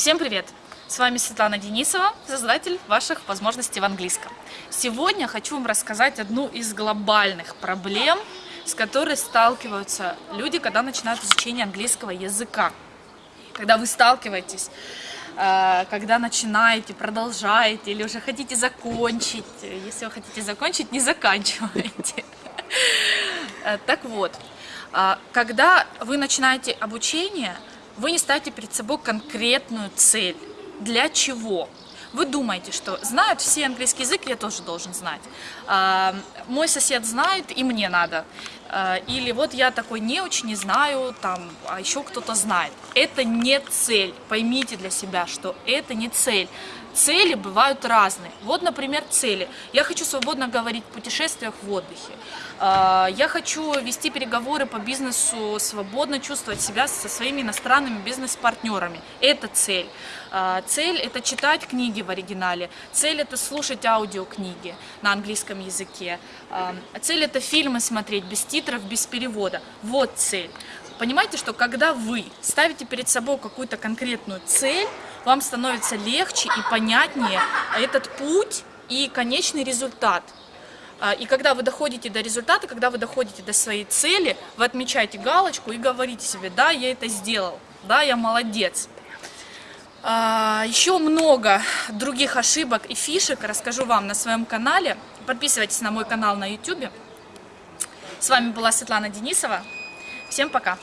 Всем привет! С вами Светлана Денисова, создатель ваших возможностей в английском. Сегодня хочу вам рассказать одну из глобальных проблем, с которой сталкиваются люди, когда начинают изучение английского языка. Когда вы сталкиваетесь, э, когда начинаете, продолжаете или уже хотите закончить. Если вы хотите закончить, не заканчивайте. Э, так вот, э, когда вы начинаете обучение, вы не ставите перед собой конкретную цель. Для чего? Вы думаете, что знают все английский язык, я тоже должен знать. А, мой сосед знает, и мне надо. А, или вот я такой не очень не знаю, там, а еще кто-то знает. Это не цель. Поймите для себя, что это не цель. Цели бывают разные. Вот, например, цели. Я хочу свободно говорить в путешествиях в отдыхе. А, я хочу вести переговоры по бизнесу, свободно чувствовать себя со своими иностранными бизнес-партнерами. Это цель. А, цель – это читать книги в оригинале. Цель – это слушать аудиокниги на английском языке. Цель – это фильмы смотреть без титров, без перевода. Вот цель. Понимаете, что когда вы ставите перед собой какую-то конкретную цель, вам становится легче и понятнее этот путь и конечный результат. А, и когда вы доходите до результата, когда вы доходите до своей цели, вы отмечаете галочку и говорите себе, да, я это сделал, да, я молодец. А, еще много других ошибок и фишек расскажу вам на своем канале. Подписывайтесь на мой канал на YouTube. С вами была Светлана Денисова. Всем пока!